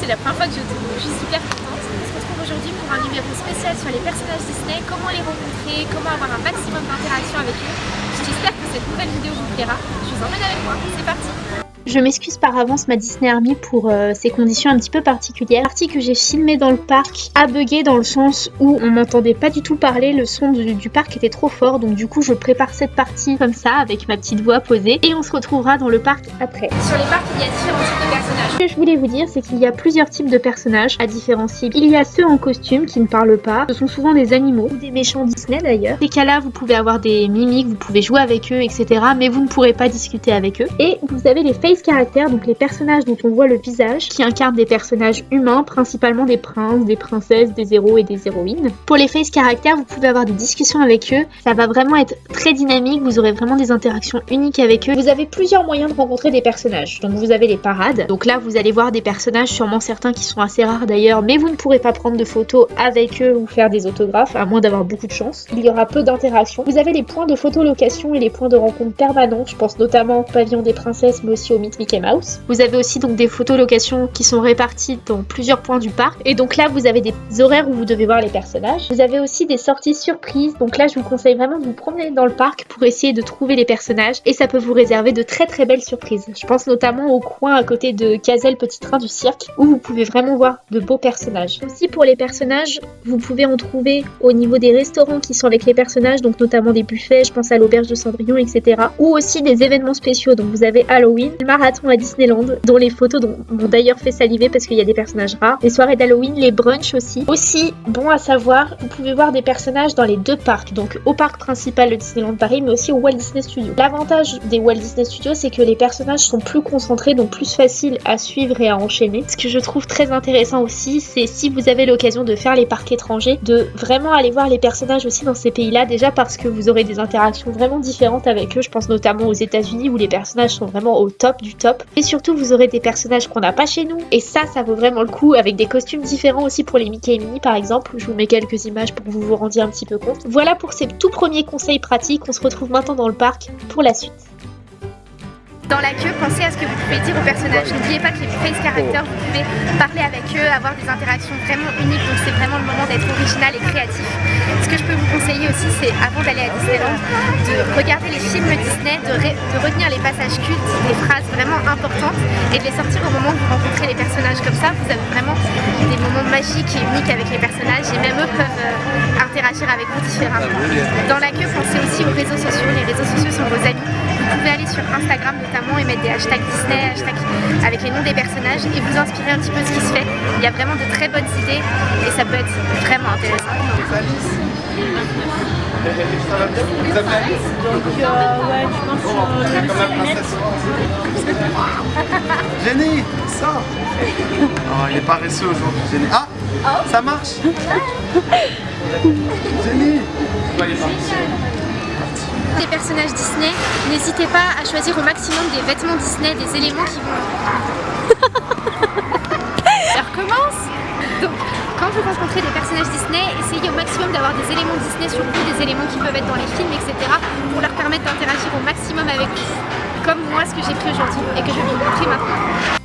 C'est la première fois que je tourne, je suis super contente. On se retrouve aujourd'hui pour un numéro spécial sur les personnages Disney, comment les rencontrer, comment avoir un maximum d'interaction avec eux. J'espère que cette nouvelle vidéo vous plaira. Je vous emmène avec moi, c'est parti je m'excuse par avance ma Disney Army pour euh, ces conditions un petit peu particulières. La partie que j'ai filmée dans le parc a bugué dans le sens où on m'entendait pas du tout parler, le son du, parc était trop fort donc du coup je prépare cette partie comme ça avec ma petite voix posée et on se retrouvera dans le parc après. Sur les parcs il y a différents types de personnages. Ce que je voulais vous dire c'est qu'il y a plusieurs types de personnages à différencier. Il y a ceux en costume qui ne parlent pas, ce sont souvent des animaux ou des méchants Disney d'ailleurs. Ces cas-là vous pouvez avoir des mimiques, vous pouvez jouer avec eux etc mais vous ne pourrez pas discuter avec eux. Et vous avez les face caractères, donc les personnages dont on voit le visage, qui incarnent des personnages humains, principalement des princes, des princesses, des héros et des héroïnes. Pour les face caractères, vous pouvez avoir des discussions avec eux, ça va vraiment être très dynamique, vous aurez vraiment des interactions uniques avec eux. Vous avez plusieurs moyens de rencontrer des personnages. Donc vous avez les parades, donc là vous allez voir des personnages, sûrement certains qui sont assez rares d'ailleurs, mais vous ne pourrez pas prendre de photos avec eux ou faire des autographes, à moins d'avoir beaucoup de chance. Il y aura peu d'interactions. Vous avez les points de photolocation et les points de rencontre permanents, je pense notamment au pavillon des princesses, mais aussi au mythe Mickey Mouse. Vous avez aussi donc des photos locations qui sont réparties dans plusieurs points du parc. Et donc là, vous avez des horaires où vous devez voir les personnages. Vous avez aussi des sorties surprises. Donc là, je vous conseille vraiment de vous promener dans le parc pour essayer de trouver les personnages. Et ça peut vous réserver de très très belles surprises. Je pense notamment au coin à côté de Cazel Petit Train du Cirque où vous pouvez vraiment voir de beaux personnages. Aussi pour les personnages, vous pouvez en trouver au niveau des restaurants qui sont avec les personnages, donc notamment des buffets, je pense à l'auberge de Cendrillon, etc. Ou aussi des événements spéciaux. Donc vous avez Halloween, marathon à Disneyland, dont les photos m'ont d'ailleurs fait saliver parce qu'il y a des personnages rares. Les soirées d'Halloween, les brunchs aussi. Aussi, bon à savoir, vous pouvez voir des personnages dans les deux parcs, donc au parc principal de Disneyland Paris, mais aussi au Walt Disney Studios. L'avantage des Walt Disney Studios, c'est que les personnages sont plus concentrés, donc plus faciles à suivre et à enchaîner. Ce que je trouve très intéressant aussi, c'est si vous avez l'occasion de faire les parcs étrangers, de vraiment aller voir les personnages aussi dans ces pays-là, déjà parce que vous aurez des interactions vraiment différentes avec eux. Je pense notamment aux États-Unis où les personnages sont vraiment au top du top. Et surtout, vous aurez des personnages qu'on n'a pas chez nous. Et ça, ça vaut vraiment le coup avec des costumes différents aussi pour les Mickey et Minnie par exemple. Je vous mets quelques images pour que vous vous rendiez un petit peu compte. Voilà pour ces tout premiers conseils pratiques. On se retrouve maintenant dans le parc pour la suite. Dans la queue, pensez à ce que vous pouvez dire aux personnages. N'oubliez pas que les face characters, vous pouvez parler avec eux, avoir des interactions vraiment uniques. Donc c'est vraiment le moment d'être original et créatif. Ce que je peux vous conseiller aussi, c'est avant d'aller à Disneyland, de regarder les films Disney, de, retenir les passages cultes, des phrases vraiment importantes et de les sortir au moment où vous rencontrez les personnages. Comme ça, vous avez vraiment des moments magiques et uniques avec les personnages et même eux peuvent euh, interagir avec vous différemment. Dans la queue, pensez aussi aux réseaux sociaux. Les réseaux sociaux sont vos amis. Aller sur Instagram notamment et mettre des hashtags Disney, hashtags avec les noms des personnages et vous inspirer un petit peu ce qui se fait. Il y a vraiment de très bonnes idées et ça peut être vraiment intéressant. Donc euh, ouais. Jenny, ça Oh, il est paresseux aujourd'hui, Jenny. Ah Ça marche Jenny les personnages Disney, n'hésitez pas à choisir au maximum des vêtements Disney, des éléments qui vont... Ça recommence Donc, quand vous rencontrez des personnages Disney, essayez au maximum d'avoir des éléments Disney sur vous, des éléments qui peuvent être dans les films, etc. pour leur permettre d'interagir au maximum avec vous. Comme moi, ce que j'ai pris aujourd'hui et que je vais vous montrer maintenant.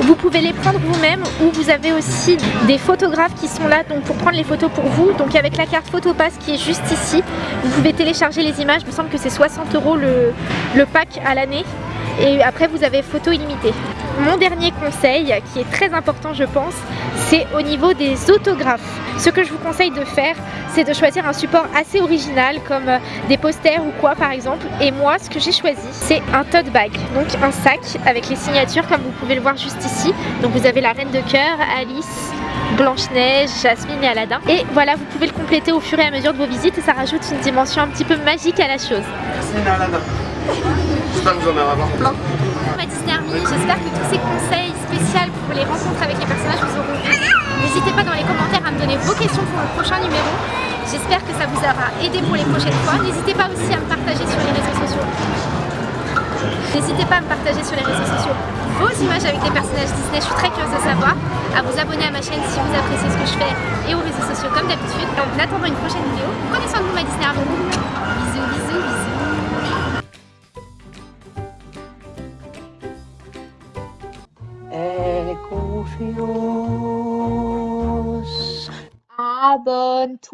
Vous pouvez les prendre vous-même ou vous avez aussi des photographes qui sont là donc pour prendre les photos pour vous. Donc avec la carte Photopass qui est juste ici, vous pouvez télécharger les images. Il me semble que c'est 60 euros le pack à l'année. Et après vous avez photo illimitée. Mon dernier conseil, qui est très important je pense, c'est au niveau des autographes. Ce que je vous conseille de faire, c'est de choisir un support assez original comme euh, des posters ou quoi par exemple. Et moi, ce que j'ai choisi, c'est un tote bag, donc un sac avec les signatures comme vous pouvez le voir juste ici. Donc vous avez la Reine de Cœur, Alice, Blanche-Neige, Jasmine et Aladdin. Et voilà, vous pouvez le compléter au fur et à mesure de vos visites et ça rajoute une dimension un petit peu magique à la chose. Aladdin. J'espère que vous en allez avoir plein. Ma Disney Army, j'espère que tous ces conseils spéciaux pour les rencontres avec les personnages vous auront aidé. N'hésitez pas dans les commentaires à me donner vos questions pour le prochain numéro. J'espère que ça vous aura aidé pour les prochaines fois. N'hésitez pas aussi à me partager sur les réseaux sociaux. N'hésitez pas à me partager sur les réseaux sociaux vos images avec les personnages Disney, je suis très curieuse de savoir. À vous abonner à ma chaîne si vous appréciez ce que je fais et aux réseaux sociaux comme d'habitude. En attendant une prochaine vidéo, prenez soin de vous ma Disney Army. Bisous, bisous, bisous. Aventuras.